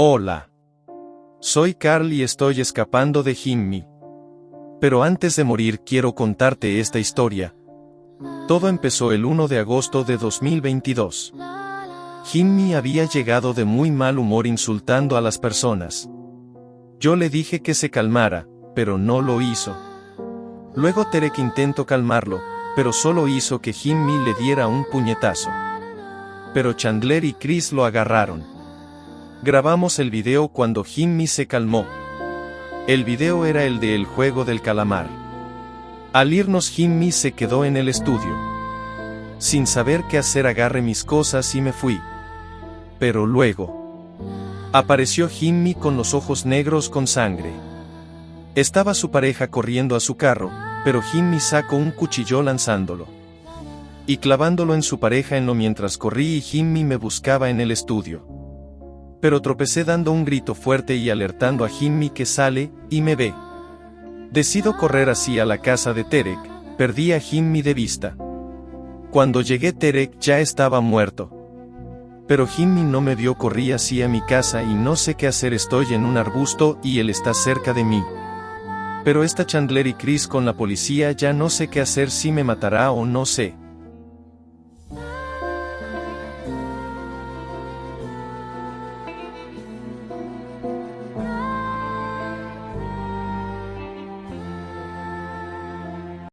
Hola. Soy Carl y estoy escapando de Jimmy. Pero antes de morir quiero contarte esta historia. Todo empezó el 1 de agosto de 2022. Jimmy había llegado de muy mal humor insultando a las personas. Yo le dije que se calmara, pero no lo hizo. Luego Terek intentó calmarlo, pero solo hizo que Jimmy le diera un puñetazo. Pero Chandler y Chris lo agarraron. Grabamos el video cuando Jimmy se calmó. El video era el de El juego del calamar. Al irnos Jimmy se quedó en el estudio. Sin saber qué hacer agarré mis cosas y me fui. Pero luego... Apareció Jimmy con los ojos negros con sangre. Estaba su pareja corriendo a su carro, pero Jimmy sacó un cuchillo lanzándolo. Y clavándolo en su pareja en lo mientras corrí y Jimmy me buscaba en el estudio. Pero tropecé dando un grito fuerte y alertando a Jimmy que sale, y me ve. Decido correr así a la casa de Terek, perdí a Jimmy de vista. Cuando llegué Terek ya estaba muerto. Pero Jimmy no me vio corrí así a mi casa y no sé qué hacer estoy en un arbusto y él está cerca de mí. Pero esta Chandler y Chris con la policía ya no sé qué hacer si me matará o no sé.